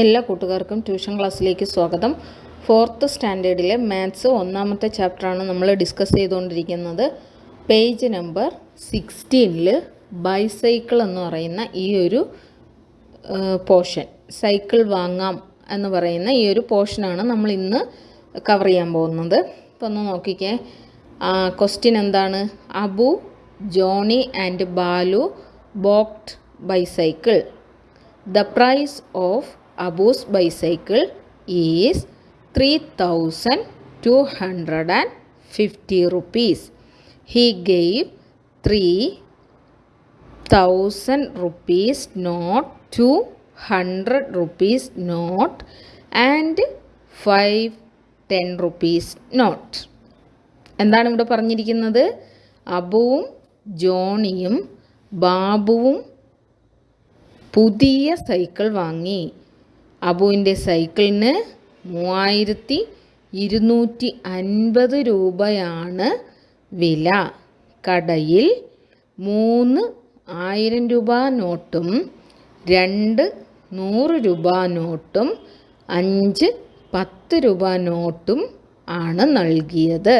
എല്ലാ കൂട്ടുകാർക്കും ട്യൂഷൻ ക്ലാസ്സിലേക്ക് സ്വാഗതം. ഫോർത്ത് സ്റ്റാൻഡേർഡിലെ മാത്സ് ഒന്നാമത്തെ ചാപ്റ്ററാണ് നമ്മൾ ഡിസ്കസ് ചെയ്തുകൊണ്ടിരിക്കുന്നത്. പേജ് നമ്പർ സിക്സ്റ്റീനിൽ ബൈസൈക്കിൾ എന്ന് പറയുന്ന ഈ ഒരു പോർഷൻ സൈക്കിൾ വാങ്ങാം എന്ന് പറയുന്ന ഈ ഒരു പോർഷനാണ് നമ്മൾ ഇന്ന് കവർ ചെയ്യാൻ പോകുന്നത്. അപ്പോൾ ഒന്ന് നോക്കിക്കേ. ക്വസ്റ്റ്യൻ എന്താണ്? Abu Johnny and Balu bought bicycle. Abu's bicycle is three thousand two hundred and fifty rupees he gave three thousand rupees note two hundred rupees note and five ten rupees note എന്താണ് ഇവിടെ പറഞ്ഞിരിക്കുന്നത്? അബുവും ജോണിയും ബാബുവും പുതിയ cycle വാങ്ങി. അബുവിന്റെ സൈക്കിളിന് മൂവായിരത്തി ഇരുന്നൂറ്റി അൻപത് രൂപയാണ് വില. കടയിൽ മൂന്ന് ആയിരം രൂപ നോട്ടും രണ്ട് നൂറ് രൂപ നോട്ടും അഞ്ച് പത്ത് രൂപ നോട്ടും ആണ് നൽകിയത്.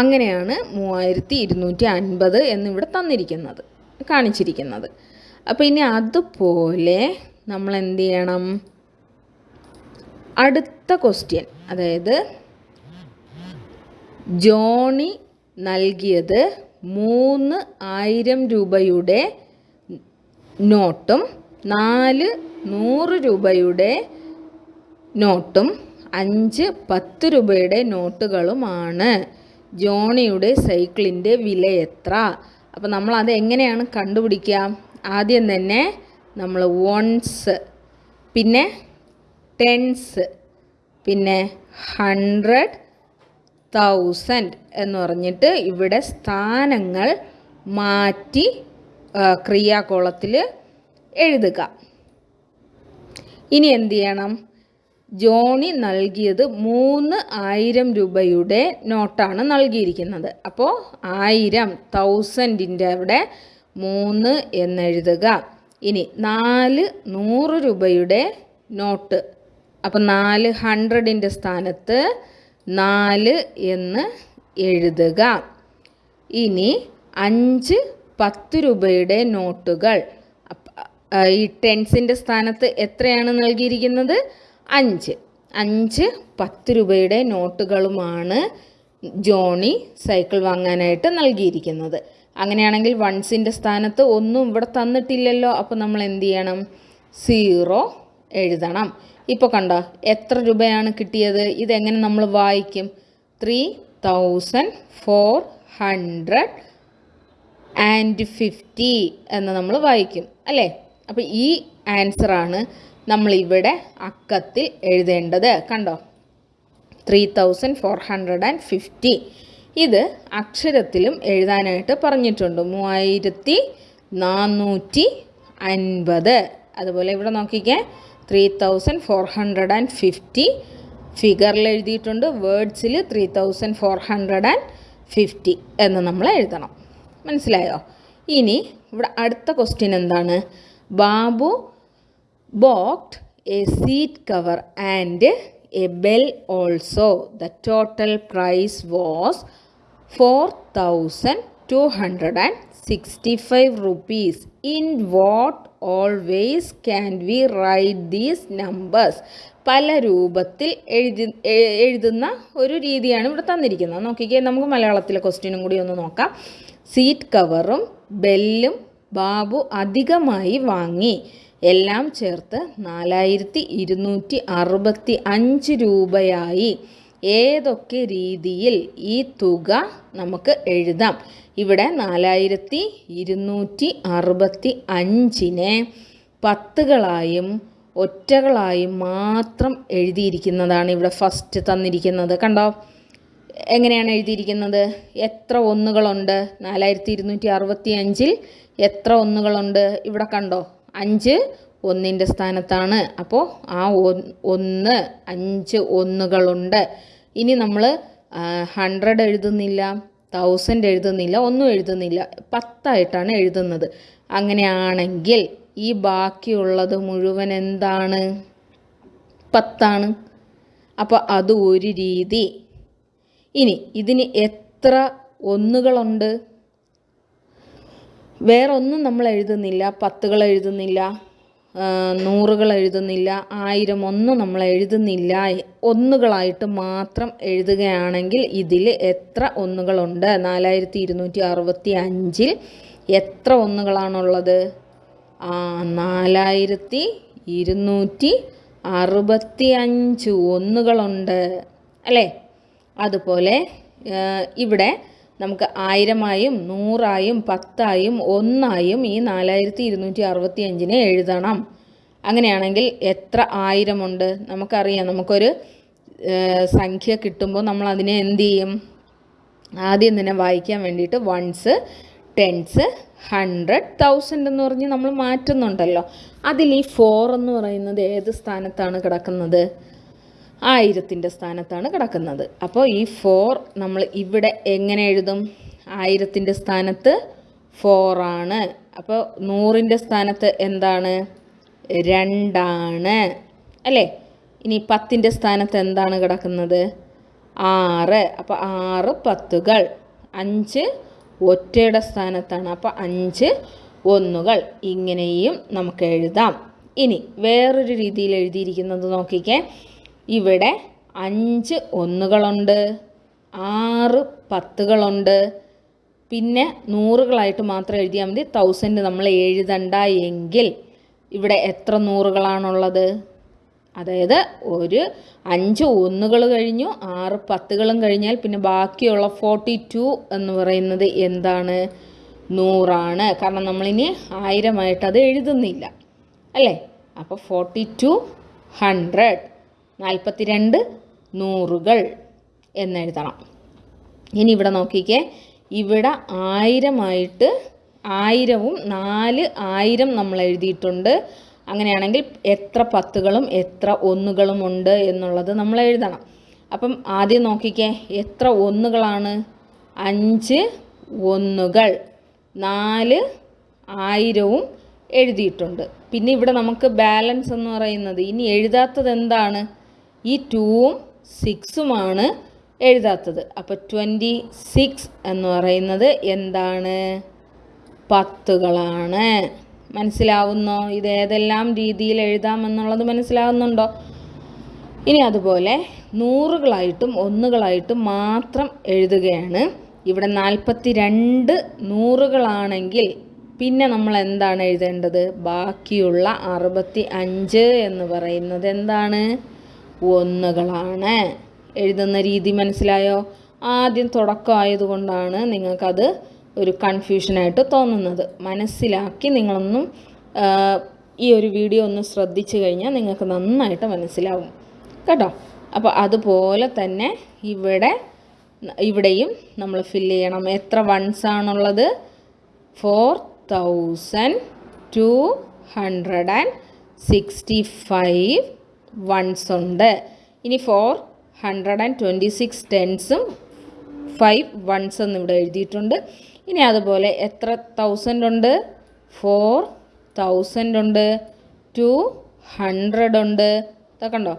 അങ്ങനെയാണ് മൂവായിരത്തി ഇരുന്നൂറ്റി അൻപത് എന്നിവിടെ തന്നിരിക്കുന്നത് കാണിച്ചിരിക്കുന്നത്. അപ്പോൾ ഇനി അതുപോലെ നമ്മൾ എന്ത് ചെയ്യണം അടുത്ത ക്വസ്റ്റ്യൻ അതായത് ജോണി നൽകിയത് മൂന്ന് ആയിരം രൂപയുടെ നോട്ടും നാല് നൂറ് രൂപയുടെ നോട്ടും അഞ്ച് പത്ത് രൂപയുടെ നോട്ടുകളുമാണ് ജോണിയുടെ സൈക്കിളിന്റെ വില എത്ര അപ്പോൾ നമ്മൾ അത് എങ്ങനെയാണ് കണ്ടുപിടിക്കുക? ആദ്യം തന്നെ നമ്മൾ വൺസ് പിന്നെ ടെൻസ് പിന്നെ ഹൺഡ്രഡ് തൗസൻഡ് എന്ന് പറഞ്ഞിട്ട് ഇവിടെ സ്ഥാനങ്ങൾ മാറ്റി ക്രിയാകോളത്തിൽ എഴുതുക. ഇനി എന്ത് ചെയ്യണം? ജോണി നൽകിയത് മൂന്ന് ആയിരം രൂപയുടെ നോട്ടാണ് നൽകിയിരിക്കുന്നത്. അപ്പോൾ ആയിരം തൗസൻഡിന്റെ അവിടെ മൂന്ന് എന്നെഴുതുക ഇനി നാല് നൂറ് രൂപയുടെ നോട്ട്. അപ്പം നാല് ഹൺഡ്രഡിന്റെ സ്ഥാനത്ത് നാല് എന്ന് എഴുതുക. ഇനി അഞ്ച് പത്ത് രൂപയുടെ നോട്ടുകൾ. ഈ ടെൻസിന്റെ സ്ഥാനത്ത് എത്രയാണ് നൽകിയിരിക്കുന്നത്? അഞ്ച്. അഞ്ച് പത്ത് രൂപയുടെ നോട്ടുകളുമാണ് ജോണി സൈക്കിൾ വാങ്ങാനായിട്ട് നൽകിയിരിക്കുന്നത്. അങ്ങനെയാണെങ്കിൽ വൺസിന്റെ സ്ഥാനത്ത് ഒന്നും ഇവിടെ തന്നിട്ടില്ലല്ലോ അപ്പോൾ നമ്മൾ എന്ത് ചെയ്യണം? സീറോ എഴുതണം. ഇപ്പോൾ കണ്ടോ എത്ര രൂപയാണ് കിട്ടിയത്? ഇതെങ്ങനെ നമ്മൾ വായിക്കും? Three thousand four hundred and fifty എന്ന് നമ്മൾ വായിക്കും അല്ലേ? അപ്പോൾ ഈ ആൻസറാണ് നമ്മളിവിടെ അക്കത്തിൽ എഴുതേണ്ടത്. കണ്ടോ? Three thousand four hundred and fifty ഇത് അക്ഷരത്തിലും എഴുതാനായിട്ട് പറഞ്ഞിട്ടുണ്ട്. മൂവായിരത്തി നാനൂറ്റി അൻപത്. അതുപോലെ ഇവിടെ നോക്കിക്കേ three thousand four hundred and fifty ഫിഗറിൽ എഴുതിയിട്ടുണ്ട്. വേർഡ്സിൽ three thousand four hundred and fifty എന്ന് നമ്മൾ എഴുതണം. മനസ്സിലായോ? ഇനി ഇവിടെ അടുത്ത ക്വസ്റ്റ്യൻ എന്താണ്? Babu bought a seat cover and a bought a seat cover and a bell also. The total price was 4265 rupees. In what always can we write these numbers? പല രൂപത്തിൽ എഴുതി എഴുതുന്ന ഒരു രീതിയാണ് ഇവിടെ തന്നിരിക്കുന്നത് നോക്കിക്കേ നമുക്ക് മലയാളത്തിലെ ക്വസ്റ്റ്യനും കൂടി ഒന്ന് നോക്കാം സീറ്റ് കവറും ബെല്ലും ബാബു അധികമായി വാങ്ങി എല്ലാം ചേർത്ത് നാലായിരത്തി ഇരുന്നൂറ്റി അറുപത്തി അഞ്ച് രൂപയായി ഏതൊക്കെ രീതിയിൽ ഈ തുക നമുക്ക് എഴുതാം? ഇവിടെ നാലായിരത്തി ഇരുന്നൂറ്റി അറുപത്തി അഞ്ചിനെ പത്തുകളായും ഒറ്റകളായും മാത്രം എഴുതിയിരിക്കുന്നതാണ് ഇവിടെ ഫസ്റ്റ് തന്നിരിക്കുന്നത്. കണ്ടോ? എങ്ങനെയാണ് എഴുതിയിരിക്കുന്നത്? എത്ര ഒന്നുകളുണ്ട്? നാലായിരത്തി ഇരുന്നൂറ്റി അറുപത്തി അഞ്ചിൽ എത്ര ഒന്നുകളുണ്ട്? ഇവിടെ കണ്ടോ? അഞ്ച് ഒന്നിന്റെ സ്ഥാനത്താണ്. അപ്പോൾ ആ ഒന്ന് അഞ്ച് ഒന്നുകളുണ്ട്. ഇനി നമ്മൾ ഹൺഡ്രഡ് എഴുതുന്നില്ല തൗസൻഡ് എഴുതുന്നില്ല ഒന്നും എഴുതുന്നില്ല പത്തായിട്ടാണ് എഴുതുന്നത്. അങ്ങനെയാണെങ്കിൽ ഈ ബാക്കിയുള്ളത് മുഴുവൻ എന്താണ്? പത്താണ്. അപ്പോൾ അത് ഒരു രീതി. ഇനി ഇതിന് എത്ര ഒന്നുകളുണ്ട്? വേറൊന്നും നമ്മൾ എഴുതുന്നില്ല പത്തുകൾ എഴുതുന്നില്ല. നൂറുകൾ എഴുതുന്നില്ല ആയിരം ഒന്നും നമ്മൾ എഴുതുന്നില്ല. ഒന്നുകളായിട്ട് മാത്രം എഴുതുകയാണെങ്കിൽ ഇതിൽ എത്ര ഒന്നുകളുണ്ട്? നാലായിരത്തി ഇരുന്നൂറ്റി അറുപത്തി അഞ്ചിൽ എത്ര ഒന്നുകളാണുള്ളത്? ആ നാലായിരത്തി ഇരുന്നൂറ്റി അറുപത്തി അഞ്ച് ഒന്നുകളുണ്ട്. അല്ലേ? അതുപോലെ ഇവിടെ നമുക്ക് ആയിരമായും നൂറായും പത്തായും ഒന്നായും ഈ നാലായിരത്തി ഇരുന്നൂറ്റി അറുപത്തി അഞ്ചിനെ എഴുതണം. അങ്ങനെയാണെങ്കിൽ എത്ര ആയിരമുണ്ട്? നമുക്കറിയാം. നമുക്കൊരു സംഖ്യ കിട്ടുമ്പോൾ നമ്മൾ അതിനെ എന്ത് ചെയ്യും? ആദ്യം തന്നെ വായിക്കാൻ വേണ്ടിയിട്ട് വൺസ് ടെൻസ് ഹൺഡ്രഡ് തൗസൻഡ് എന്ന് പറഞ്ഞ് നമ്മൾ മാറ്റുന്നുണ്ടല്ലോ. അതിൽ ഈ ഫോർ എന്ന് പറയുന്നത് ഏത് സ്ഥാനത്താണ് കിടക്കുന്നത്? ആയിരത്തിന്റെ സ്ഥാനത്താണ് കിടക്കുന്നത്. അപ്പോൾ ഈ ഫോർ നമ്മൾ ഇവിടെ എങ്ങനെ എഴുതും? ആയിരത്തിന്റെ സ്ഥാനത്ത് ഫോറാണ് അപ്പോൾ നൂറിന്റെ സ്ഥാനത്ത് എന്താണ്? രണ്ടാണ്. അല്ലേ? ഇനി പത്തിന്റെ സ്ഥാനത്ത് എന്താണ് കിടക്കുന്നത്? ആറ്. അപ്പോൾ ആറ് പത്തുകൾ. അഞ്ച് ഒറ്റയുടെ സ്ഥാനത്താണ്. അപ്പോൾ അഞ്ച് ഒന്നുകൾ. ഇങ്ങനെയും നമുക്ക് എഴുതാം. ഇനി വേറൊരു രീതിയിൽ എഴുതിയിരിക്കുന്നത് നോക്കിക്കേ. ഇവിടെ അഞ്ച് ഒന്നുകളുണ്ട് ആറ് പത്തുകളുണ്ട്. പിന്നെ നൂറുകളായിട്ട് മാത്രം എഴുതിയാൽ മതി. തൗസൻഡ് നമ്മൾ എഴുതണ്ട എങ്കിൽ ഇവിടെ എത്ര നൂറുകളാണുള്ളത്? അതായത് ഒരു അഞ്ച് ഒന്നുകൾ കഴിഞ്ഞു ആറ് പത്തുകളും കഴിഞ്ഞാൽ പിന്നെ ബാക്കിയുള്ള ഫോർട്ടി ടു എന്ന് പറയുന്നത് എന്താണ്? നൂറാണ്. കാരണം നമ്മളിനി ആയിരമായിട്ട് അത് എഴുതുന്നില്ല. അല്ലേ? അപ്പോൾ ഫോർട്ടി ടു ഹൺഡ്രഡ് നാൽപ്പത്തി രണ്ട് നൂറുകൾ എന്നെഴുതണം ഇനി ഇവിടെ നോക്കിക്കേ. ഇവിടെ ആയിരമായിട്ട് ആയിരവും നാല് ആയിരം നമ്മൾ എഴുതിയിട്ടുണ്ട്. അങ്ങനെയാണെങ്കിൽ എത്ര പത്തുകളും എത്ര ഒന്നുകളും ഉണ്ട് എന്നുള്ളത് നമ്മൾ എഴുതണം. അപ്പം ആദ്യം നോക്കിക്കേ എത്ര ഒന്നുകളാണ്? അഞ്ച് ഒന്നുകൾ. നാല് ആയിരവും എഴുതിയിട്ടുണ്ട്. പിന്നെ ഇവിടെ നമുക്ക് ബാലൻസ് എന്ന് പറയുന്നത് ഇനി എഴുതാത്തത് എന്താണ്? ഈ ടൂവും സിക്സുമാണ് എഴുതാത്തത്. അപ്പോൾ ട്വന്റി സിക്സ് എന്ന് പറയുന്നത് എന്താണ്? പത്തുകളാണ്. മനസ്സിലാവുന്നോ? ഇത് ഏതെല്ലാം രീതിയിൽ എഴുതാമെന്നുള്ളത് മനസ്സിലാവുന്നുണ്ടോ? ഇനി അതുപോലെ നൂറുകളായിട്ടും ഒന്നുകളായിട്ടും മാത്രം എഴുതുകയാണ്. ഇവിടെ നാൽപ്പത്തി രണ്ട് നൂറുകളാണെങ്കിൽ പിന്നെ നമ്മൾ എന്താണ് എഴുതേണ്ടത്? ബാക്കിയുള്ള അറുപത്തി അഞ്ച് എന്ന് പറയുന്നത് എന്താണ്? ഒന്നുകളാണ്. എഴുതുന്ന രീതി മനസ്സിലായോ? ആദ്യം തുടക്കമായതുകൊണ്ടാണ് നിങ്ങൾക്കത് ഒരു കൺഫ്യൂഷനായിട്ട് തോന്നുന്നത്. മനസ്സിലാക്കി നിങ്ങളൊന്നും ഈ ഒരു വീഡിയോ ഒന്ന് ശ്രദ്ധിച്ചു കഴിഞ്ഞാൽ നിങ്ങൾക്ക് നന്നായിട്ട് മനസ്സിലാവും. കേട്ടോ? അപ്പോൾ അതുപോലെ തന്നെ ഇവിടെ ഇവിടെയും നമ്മൾ ഫില്ല് ചെയ്യണം. എത്ര വൺസ് ആണുള്ളത്? Four thousand two hundred and sixty five ones ഉണ്ട്. ഇനി four hundred and twenty six ടെൻസും five ones എന്ന് ഇവിടെ എഴുതിയിട്ടുണ്ട്. ഇനി അതുപോലെ എത്ര തൗസൻഡ് ഉണ്ട്? ഫോർ തൗസൻഡ് ഉണ്ട്. ടു ഹൺഡ്രഡ് ഉണ്ട്. ഇതൊക്കെ ഉണ്ടോ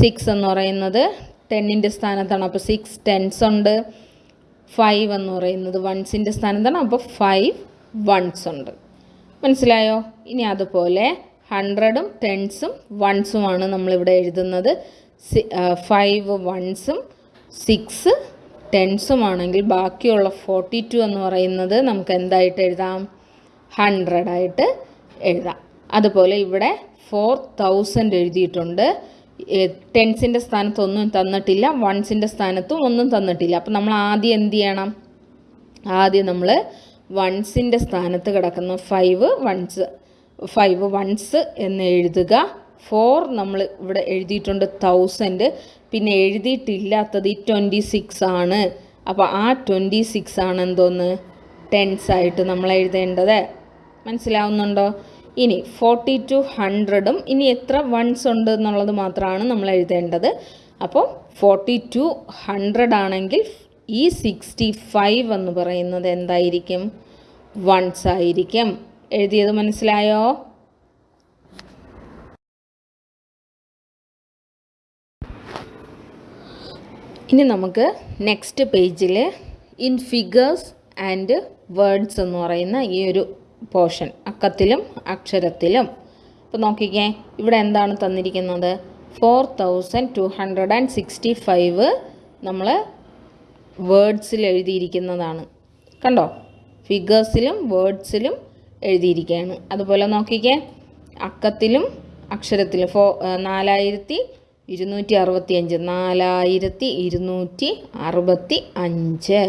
സിക്സ് എന്ന് പറയുന്നത് ടെന്നിന്റെ സ്ഥാനത്താണ്. അപ്പോൾ സിക്സ് ടെൻസ് ഉണ്ട്. ഫൈവ് എന്ന് പറയുന്നത് വൺസിന്റെ സ്ഥാനത്താണ്. അപ്പോൾ ഫൈവ് വൺസ് ഉണ്ട്. മനസ്സിലായോ? ഇനി അതുപോലെ ഹൺഡ്രഡും ടെൻസും വൺസുമാണ് നമ്മളിവിടെ എഴുതുന്നത്. ഫൈവ് വൺസും സിക്സ് ടെൻസുമാണെങ്കിൽ ബാക്കിയുള്ള ഫോർട്ടി ടു എന്ന് പറയുന്നത് നമുക്ക് എന്തായിട്ട് എഴുതാം? ഹൺഡ്രഡായിട്ട് എഴുതാം. അതുപോലെ ഇവിടെ ഫോർ തൗസൻഡ് എഴുതിയിട്ടുണ്ട്. ടെൻസിന്റെ സ്ഥാനത്തൊന്നും തന്നിട്ടില്ല വൺസിന്റെ സ്ഥാനത്തും ഒന്നും തന്നിട്ടില്ല. അപ്പം നമ്മൾ ആദ്യം എന്ത് ചെയ്യണം? ആദ്യം നമ്മൾ വൺസിന്റെ സ്ഥാനത്ത് കിടക്കുന്ന ഫൈവ് വൺസ് ഫൈവ് വൺസ് എന്ന് എഴുതുക. ഫോർ നമ്മൾ ഇവിടെ എഴുതിയിട്ടുണ്ട് തൗസൻഡ് പിന്നെ എഴുതിയിട്ടില്ലാത്തത് ഈ ട്വന്റി സിക്സ് ആണ്. അപ്പോൾ ആ ട്വന്റി സിക്സ് ആണ് എന്തോന്ന്? ടെൻസ് ആയിട്ട് നമ്മൾ എഴുതേണ്ടത്. മനസ്സിലാവുന്നുണ്ടോ? ഇനി ഫോർട്ടി ടു ഹൺഡ്രഡും ഇനി എത്ര വൺസ് ഉണ്ട് എന്നുള്ളത് മാത്രമാണ് നമ്മൾ എഴുതേണ്ടത്. അപ്പോൾ ഫോർട്ടി ടു ഹൺഡ്രഡ് ആണെങ്കിൽ ഈ സിക്സ്റ്റി ഫൈവ് എന്ന് പറയുന്നത് എന്തായിരിക്കും? വൺസ് ആയിരിക്കും. എഴുതിയത് മനസ്സിലായോ? ഇനി നമുക്ക് നെക്സ്റ്റ് പേജിൽ ഇൻ ഫിഗേഴ്സ് ആൻഡ് വേർഡ്സ് എന്ന് പറയുന്ന ഈ ഒരു പോർഷൻ അക്കത്തിലും അക്ഷരത്തിലും. അപ്പോൾ നോക്കിക്കേ ഇവിടെ എന്താണ് തന്നിരിക്കുന്നത്? Four thousand two hundred and sixty five നമ്മൾ വേർഡ്സിൽ എഴുതിയിരിക്കുന്നതാണ്. കണ്ടോ? ഫിഗേഴ്സിലും വേർഡ്സിലും എഴുതിയിരിക്കുകയാണ്. അതുപോലെ നോക്കിക്കേ അക്കത്തിലും അക്ഷരത്തിലും. ഫോ നാലായിരത്തി ഇരുന്നൂറ്റി അറുപത്തി അഞ്ച് നാലായിരത്തി ഇരുന്നൂറ്റി അറുപത്തി അഞ്ച്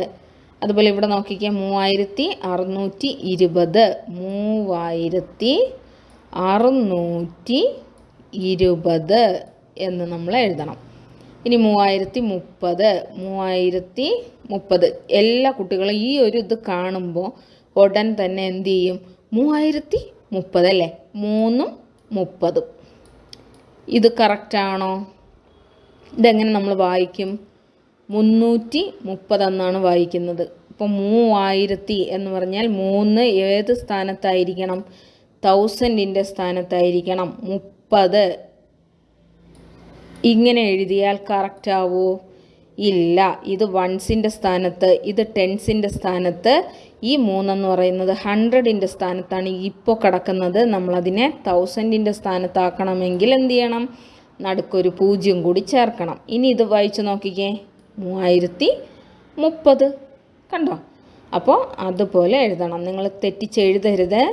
അതുപോലെ ഇവിടെ നോക്കിക്കേ മൂവായിരത്തി അറുന്നൂറ്റി ഇരുപത്. മൂവായിരത്തി അറുന്നൂറ്റി ഇരുപത് എന്ന് നമ്മൾ എഴുതണം. ഇനി മൂവായിരത്തി മുപ്പത് മൂവായിരത്തി മുപ്പത്. എല്ലാ കുട്ടികളും ഈ ഒരു ഇത് കാണുമ്പോൾ ഉടൻ തന്നെ എന്ത് ചെയ്യും? മൂവായിരത്തി മുപ്പത് അല്ലേ? മൂന്നും മുപ്പതും. ഇത് കറക്റ്റാണോ ഇതെങ്ങനെ നമ്മൾ വായിക്കും? മുന്നൂറ്റി മുപ്പതെന്നാണ് വായിക്കുന്നത്. ഇപ്പോൾ മൂവായിരത്തി എന്ന് പറഞ്ഞാൽ മൂന്ന് ഏത് സ്ഥാനത്തായിരിക്കണം? തൗസൻഡിന്റെ സ്ഥാനത്തായിരിക്കണം. മുപ്പത്. ഇങ്ങനെ എഴുതിയാൽ കറക്റ്റാവോ ഇല്ല. ഇത് വൺസിന്റെ സ്ഥാനത്ത് ഇത് ടെൻസിന്റെ സ്ഥാനത്ത് ഈ മൂന്നെന്ന് പറയുന്നത് ഹൺഡ്രഡിന്റെ സ്ഥാനത്താണ് ഇപ്പോൾ കിടക്കുന്നത്. നമ്മളതിനെ തൗസൻഡിന്റെ സ്ഥാനത്താക്കണമെങ്കിൽ എന്ത് ചെയ്യണം? നടുക്കൊരു പൂജ്യം കൂടി ചേർക്കണം. ഇനി ഇത് വായിച്ചു നോക്കിക്കേ. മൂവായിരത്തി മുപ്പത് കണ്ടോ? അപ്പോൾ അതുപോലെ എഴുതണം. നിങ്ങൾ തെറ്റിച്ചെഴുതരുത്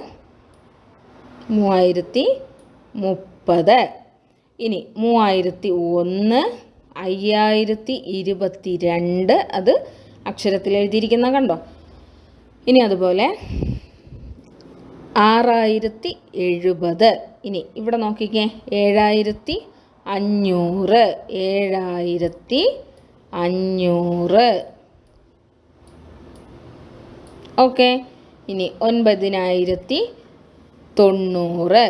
മൂവായിരത്തി മുപ്പത് ഇനി മൂവായിരത്തി ഒന്ന് അയ്യായിരത്തി ഇരുപത്തി രണ്ട് അത് അക്ഷരത്തിൽ എഴുതിയിരിക്കുന്ന കണ്ടോ? ഇനി അതുപോലെ ആറായിരത്തി എഴുപത് ഇനി ഇവിടെ നോക്കിക്കേ ഏഴായിരത്തി അഞ്ഞൂറ് ഏഴായിരത്തി അഞ്ഞൂറ് ഓക്കെ ഇനി ഒൻപതിനായിരത്തി തൊണ്ണൂറ്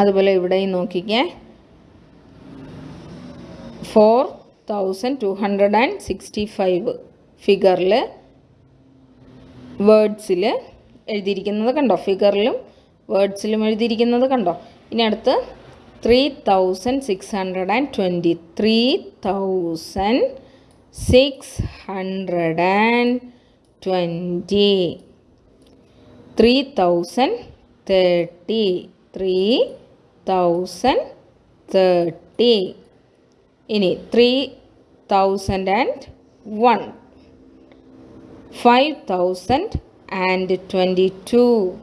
അതുപോലെ ഇവിടെയും നോക്കിക്കേ four thousand two hundred and sixty five. ഫിഗറിൽ വേർഡ്സിൽ എഴുതിയിരിക്കുന്നത് കണ്ടോ? ഫിഗറിലും വേർഡ്സിലും എഴുതിയിരിക്കുന്നത് കണ്ടോ? ഇനി അടുത്ത് three thousand six hundred and twenty three thousand six hundred and twenty three thousand thirty three thousand thirty ഇനി three thousand and one 5022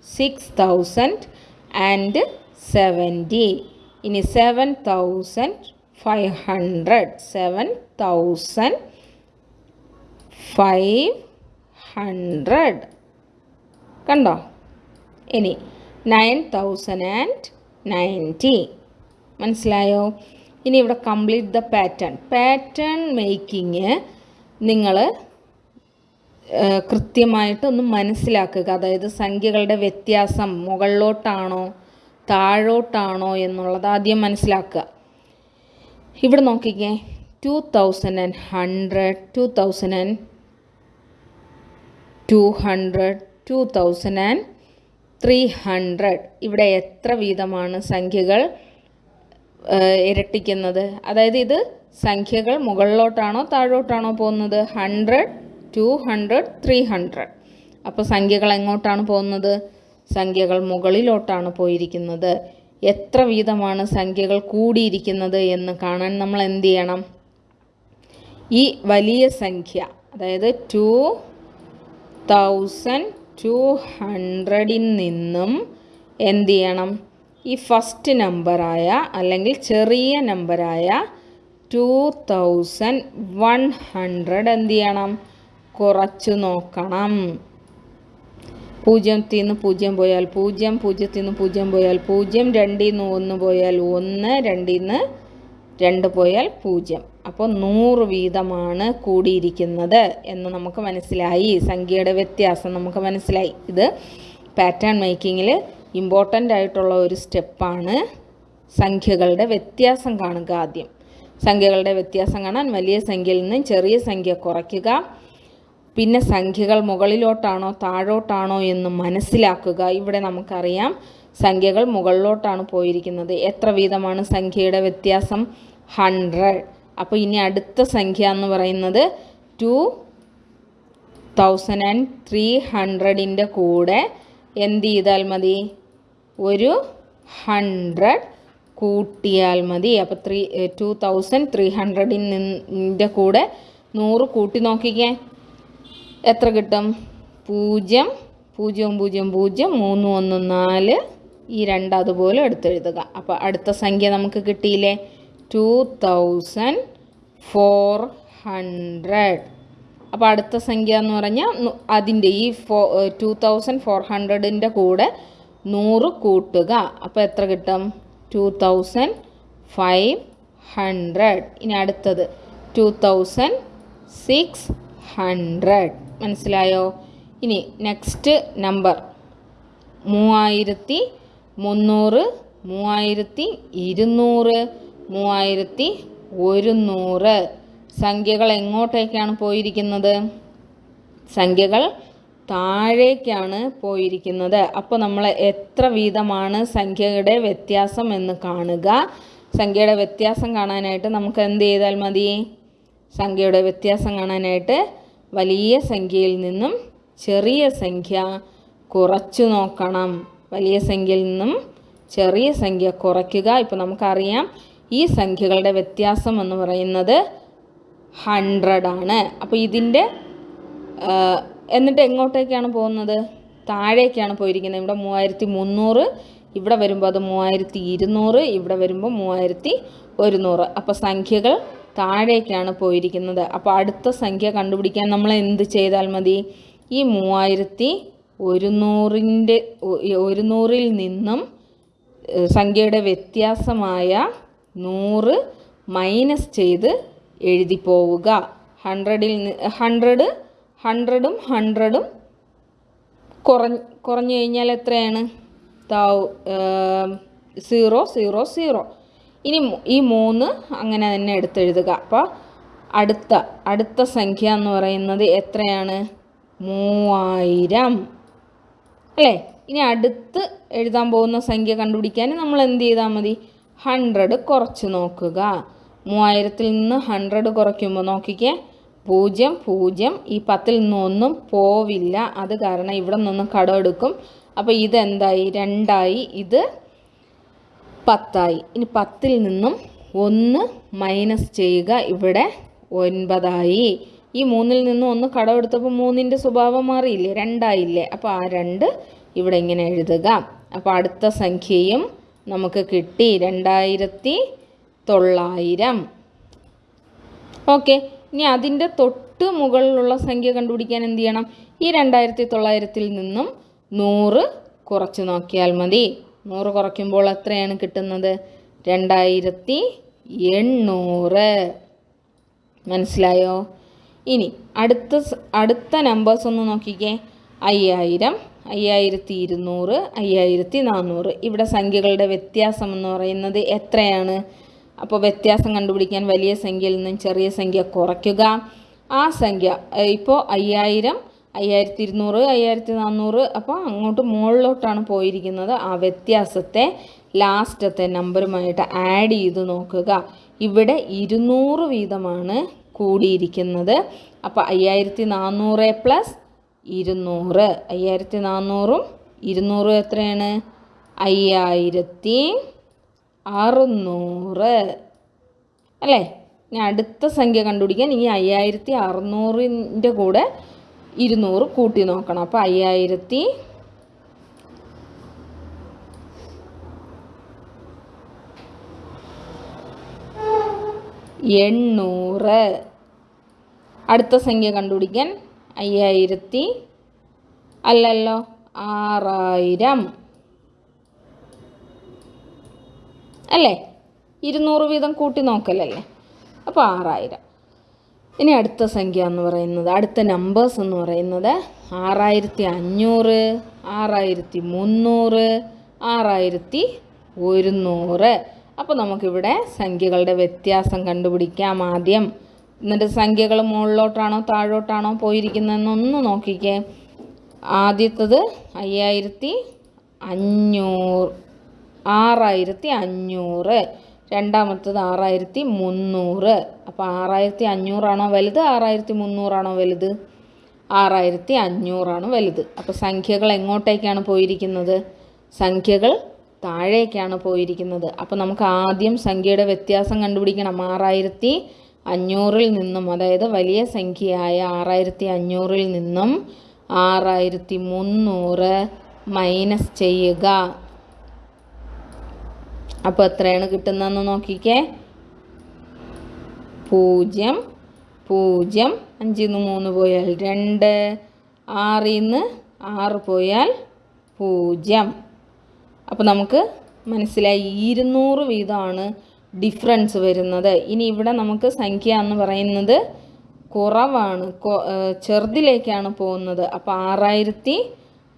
6070 in 7500 7500 kanda In 9090 manasilayo ini ivda complete the pattern. Pattern making ningale കൃത്യമായിട്ട് ഒന്ന് മനസ്സിലാക്കുക. അതായത് സംഖ്യകളുടെ വ്യത്യാസം മുകളിലോട്ടാണോ താഴോട്ടാണോ എന്നുള്ളത് ആദ്യം മനസ്സിലാക്കുക. ഇവിടെ നോക്കിക്കേ. Two thousand and hundred two thousand and two hundred two thousand and three hundred ഇവിടെ എത്ര വീതമാണ് സംഖ്യകൾ ഇരട്ടിക്കുന്നത്? അതായത് ഇത് സംഖ്യകൾ മുകളിലോട്ടാണോ താഴോട്ടാണോ പോകുന്നത്? Hundred two hundred three hundred അപ്പോൾ സംഖ്യകൾ എങ്ങോട്ടാണ് പോകുന്നത്? സംഖ്യകൾ മുകളിലോട്ടാണ് പോയിരിക്കുന്നത്. എത്ര വീതമാണ് സംഖ്യകൾ കൂടിയിരിക്കുന്നത് എന്ന് കാണാൻ നമ്മൾ എന്ത് ചെയ്യണം? ഈ വലിയ സംഖ്യ അതായത് ടു തൗസൻഡ് ടു ഹൺഡ്രഡിൽ നിന്നും എന്ത് ചെയ്യണം? ഈ ഫസ്റ്റ് നമ്പറായ അല്ലെങ്കിൽ ചെറിയ നമ്പറായ ടു തൗസൻഡ് വൺ ഹൺഡ്രഡ് എന്ത് ചെയ്യണം? കുറച്ച് നോക്കണം. പൂജ്യത്തിൽ നിന്ന് പൂജ്യം പോയാൽ പൂജ്യം പൂജ്യത്തിൽ നിന്ന് പൂജ്യം പോയാൽ പൂജ്യം രണ്ടിൽ നിന്ന് ഒന്ന് പോയാൽ ഒന്ന് രണ്ടിൽ നിന്ന് രണ്ട് പോയാൽ പൂജ്യം. അപ്പോൾ നൂറ് വീതമാണ് കൂടിയിരിക്കുന്നത് എന്ന് നമുക്ക് മനസ്സിലായി. സംഖ്യയുടെ വ്യത്യാസം നമുക്ക് മനസ്സിലായി. ഇത് പാറ്റേൺ മേക്കിങ്ങിൽ ഇമ്പോർട്ടന്റ് ആയിട്ടുള്ള ഒരു സ്റ്റെപ്പാണ്. സംഖ്യകളുടെ വ്യത്യാസം കാണുക ആദ്യം. സംഖ്യകളുടെ വ്യത്യാസം കാണാൻ വലിയ സംഖ്യയിൽ നിന്ന് ചെറിയ സംഖ്യ കുറയ്ക്കുക. പിന്നെ സംഖ്യകൾ മുകളിലോട്ടാണോ താഴോട്ടാണോ എന്ന് മനസ്സിലാക്കുക. ഇവിടെ നമുക്കറിയാം സംഖ്യകൾ മുകളിലോട്ടാണ് പോയിരിക്കുന്നത്. എത്ര വീതമാണ് സംഖ്യയുടെ വ്യത്യാസം? ഹൺഡ്രഡ് അപ്പോൾ ഇനി അടുത്ത സംഖ്യ എന്ന് പറയുന്നത് ടു തൗസൻഡ് ആൻഡ് ത്രീ ഹൺഡ്രഡിന്റെ കൂടെ എന്ത് ചെയ്താൽ മതി? ഒരു ഹൺഡ്രഡ് കൂട്ടിയാൽ മതി. അപ്പോൾ ത്രീ ടു തൗസൻഡ് ത്രീ ഹൺഡ്രഡിന്റെ കൂടെ നൂറ് കൂട്ടി നോക്കിക്കേ. എത്ര കിട്ടും? പൂജ്യം പൂജ്യം പൂജ്യം പൂജ്യം മൂന്ന് ഒന്ന് നാല്. ഈ രണ്ട് അതുപോലെ എടുത്തെഴുതുക. അപ്പോൾ അടുത്ത സംഖ്യ നമുക്ക് കിട്ടിയില്ലേ? ടു തൗസൻഡ് ഫോർ ഹൺഡ്രഡ് അപ്പോൾ അടുത്ത സംഖ്യ എന്ന് പറഞ്ഞാൽ അതിന്റെ ഈ ഫോ ടു തൗസൻഡ് ഫോർ ഹൺഡ്രഡിന്റെ കൂടെ നൂറ് കൂട്ടുക. അപ്പോൾ എത്ര കിട്ടും? ടു തൗസൻഡ് ഫൈവ് ഹൺഡ്രഡ് ഇനി അടുത്തത് ടു തൗസൻഡ് സിക്സ് ഹൺഡ്രഡ് മനസ്സിലായോ? ഇനി നെക്സ്റ്റ് നമ്പർ മൂവായിരത്തി മുന്നൂറ് മൂവായിരത്തി ഇരുന്നൂറ് മൂവായിരത്തി ഒരുന്നൂറ് സംഖ്യകൾ എങ്ങോട്ടേക്കാണ് പോയിരിക്കുന്നത്? സംഖ്യകൾ താഴേക്കാണ് പോയിരിക്കുന്നത്. അപ്പോൾ നമ്മൾ എത്ര വീതമാണ് സംഖ്യയുടെ വ്യത്യാസം എന്ന് കാണുക. സംഖ്യയുടെ വ്യത്യാസം കാണാനായിട്ട് നമുക്ക് എന്ത് ചെയ്താൽ മതി? സംഖ്യയുടെ വ്യത്യാസം കാണാനായിട്ട് വലിയ സംഖ്യയിൽ നിന്നും ചെറിയ സംഖ്യ കുറച്ചു നോക്കണം. വലിയ സംഖ്യയിൽ നിന്നും ചെറിയ സംഖ്യ കുറയ്ക്കുക. ഇപ്പോൾ നമുക്കറിയാം ഈ സംഖ്യകളുടെ വ്യത്യാസം എന്ന് പറയുന്നത് ഹൺഡ്രഡ് ആണ്. അപ്പോൾ ഇതിന്റെ എന്നിട്ട് എങ്ങോട്ടേക്കാണ് പോകുന്നത്? താഴേക്കാണ് പോയിരിക്കുന്നത്. ഇവിടെ മൂവായിരത്തി മുന്നൂറ് ഇവിടെ വരുമ്പോൾ അത് മൂവായിരത്തി ഇരുന്നൂറ് ഇവിടെ വരുമ്പോൾ മൂവായിരത്തി ഒരുന്നൂറ് അപ്പോൾ സംഖ്യകൾ താഴേക്കാണ് പോയിരിക്കുന്നത്. അപ്പോൾ അടുത്ത സംഖ്യ കണ്ടുപിടിക്കാൻ നമ്മൾ എന്ത് ചെയ്താൽ മതി? ഈ മൂവായിരത്തി ഒരുന്നൂറിന്റെ ഒരുന്നൂറിൽ നിന്നും സംഖ്യയുടെ വ്യത്യാസമായ നൂറ് മൈനസ് ചെയ്ത് എഴുതി പോവുക. ഹൺഡ്രഡിൽ ഹൺഡ്രഡ് ഹൺഡ്രഡും ഹൺഡ്രഡും കുറഞ്ഞ് കുറഞ്ഞു കഴിഞ്ഞാൽ എത്രയാണ്? Zero zero zero. ഇനി ഈ മൂന്ന് അങ്ങനെ തന്നെ എടുത്തെഴുതുക. അപ്പോൾ അടുത്ത അടുത്ത സംഖ്യ എന്ന് പറയുന്നത് എത്രയാണ്? മൂവായിരം. അല്ലേ? ഇനി അടുത്ത് എഴുതാൻ പോകുന്ന സംഖ്യ കണ്ടുപിടിക്കാൻ നമ്മൾ എന്ത് ചെയ്താൽ മതി? ഹൺഡ്രഡ് കുറച്ച് നോക്കുക. മൂവായിരത്തിൽ നിന്ന് ഹൺഡ്രഡ് കുറയ്ക്കുമ്പോൾ നോക്കിക്കേ. പൂജ്യം പൂജ്യം. ഈ പത്തിൽ നിന്നൊന്നും പോവില്ല. അത് കാരണം ഇവിടെ നിന്ന് കടമെടുക്കും. അപ്പോൾ ഇതെന്തായി? രണ്ടായി. ഇത് പത്തായി. ഇനി പത്തിൽ നിന്നും ഒന്ന് മൈനസ് ചെയ്യുക ഇവിടെ ഒൻപതായി. ഈ മൂന്നിൽ നിന്നും ഒന്ന് കടമെടുത്തപ്പോൾ മൂന്നിന്റെ സ്വഭാവം മാറിയില്ലേ? രണ്ടായില്ലേ? അപ്പോൾ ആ രണ്ട് ഇവിടെ ഇങ്ങനെ എഴുതുക. അപ്പോൾ അടുത്ത സംഖ്യയും നമുക്ക് കിട്ടി രണ്ടായിരത്തി തൊള്ളായിരം. ഓക്കെ. ഇനി അതിന്റെ തൊട്ട് മുകളിലുള്ള സംഖ്യ കണ്ടുപിടിക്കാൻ എന്ത് ചെയ്യണം? ഈ രണ്ടായിരത്തി തൊള്ളായിരത്തിൽ നിന്നും നൂറ് കുറച്ച് നോക്കിയാൽ മതി. നൂറ് കുറയ്ക്കുമ്പോൾ എത്രയാണ് കിട്ടുന്നത്? രണ്ടായിരത്തി എണ്ണൂറ്. മനസ്സിലായോ? ഇനി അടുത്ത അടുത്ത നമ്പേഴ്സ് ഒന്ന് നോക്കിക്കേ. അയ്യായിരം അയ്യായിരത്തി ഇരുന്നൂറ് അയ്യായിരത്തി നാനൂറ് ഇവിടെ സംഖ്യകളുടെ വ്യത്യാസം എന്ന് പറയുന്നത് എത്രയാണ്? അപ്പോൾ വ്യത്യാസം കണ്ടുപിടിക്കാൻ വലിയ സംഖ്യയിൽ നിന്നും ചെറിയ സംഖ്യ കുറയ്ക്കുക. ആ സംഖ്യ ഇപ്പോൾ അയ്യായിരം അയ്യായിരത്തി ഇരുന്നൂറ് അയ്യായിരത്തി നാനൂറ് അപ്പോൾ അങ്ങോട്ട് മുകളിലോട്ടാണ് പോയിരിക്കുന്നത്. ആ വ്യത്യാസത്തെ ലാസ്റ്റത്തെ നമ്പറുമായിട്ട് ആഡ് ചെയ്ത് നോക്കുക. ഇവിടെ ഇരുന്നൂറ് വീതമാണ് കൂടിയിരിക്കുന്നത്. അപ്പോൾ അയ്യായിരത്തി നാനൂറ് പ്ലസ് ഇരുന്നൂറ്. അയ്യായിരത്തി നാനൂറും ഇരുന്നൂറും എത്രയാണ്? അയ്യായിരത്തി അറുന്നൂറ് അല്ലേ? ഇനി അടുത്ത സംഖ്യ കണ്ടുപിടിക്കാൻ ഈ അയ്യായിരത്തി അറുന്നൂറിന്റെ കൂടെ ഇരുന്നൂറ് കൂട്ടി നോക്കണം. അപ്പോൾ അയ്യായിരത്തി എണ്ണൂറ്. അടുത്ത സംഖ്യ കണ്ടുപിടിക്കാൻ അയ്യായിരത്തി അല്ലല്ലോ ആറായിരം. അല്ലേ? ഇരുന്നൂറ് വീതം കൂട്ടി നോക്കലല്ലേ? അപ്പോൾ ആറായിരം. ഇനി അടുത്ത സംഖ്യ എന്ന് പറയുന്നത് അടുത്ത നമ്പേഴ്സ് എന്ന് പറയുന്നത് ആറായിരത്തി അഞ്ഞൂറ് ആറായിരത്തി മുന്നൂറ് ആറായിരത്തി ഒരുന്നൂറ് അപ്പോൾ നമുക്കിവിടെ സംഖ്യകളുടെ വ്യത്യാസം കണ്ടുപിടിക്കാം ആദ്യം. എന്നിട്ട് സംഖ്യകൾ മുകളിലോട്ടാണോ താഴോട്ടാണോ പോയിരിക്കുന്നതെന്നൊന്ന് നോക്കിക്കേ. ആദ്യത്തത് അയ്യായിരത്തി അഞ്ഞൂറ് ആറായിരത്തി അഞ്ഞൂറ് രണ്ടാമത്തത് ആറായിരത്തി മുന്നൂറ്. അപ്പോൾ ആറായിരത്തി അഞ്ഞൂറാണോ വലുത്? ആറായിരത്തി മുന്നൂറാണോ വലുത്? ആറായിരത്തി അഞ്ഞൂറാണ് വലുത്. അപ്പോൾ സംഖ്യകൾ എങ്ങോട്ടേക്കാണ് പോയിരിക്കുന്നത്? സംഖ്യകൾ താഴേക്കാണ് പോയിരിക്കുന്നത്. അപ്പോൾ നമുക്ക് ആദ്യം സംഖ്യയുടെ വ്യത്യാസം കണ്ടുപിടിക്കണം. ആറായിരത്തി അഞ്ഞൂറിൽ നിന്നും അതായത് വലിയ സംഖ്യയായ ആറായിരത്തി അഞ്ഞൂറിൽ നിന്നും ആറായിരത്തി മുന്നൂറ് മൈനസ് ചെയ്യുക. അപ്പോൾ എത്രയാണ് കിട്ടുന്നതെന്ന് നോക്കിക്കേ. പൂജ്യം പൂജ്യം അഞ്ചിൽ നിന്ന് മൂന്ന് പോയാൽ രണ്ട് ആറിൽ നിന്ന് ആറ് പോയാൽ പൂജ്യം. അപ്പോൾ നമുക്ക് മനസ്സിലായി ഇരുന്നൂറ് വീതമാണ് ഡിഫറൻസ് വരുന്നത്. ഇനി ഇവിടെ നമുക്ക് സംഖ്യ എന്ന് പറയുന്നത് കുറവാണ് ചെറുതിലേക്കാണ് പോകുന്നത്. അപ്പോൾ ആറായിരത്തി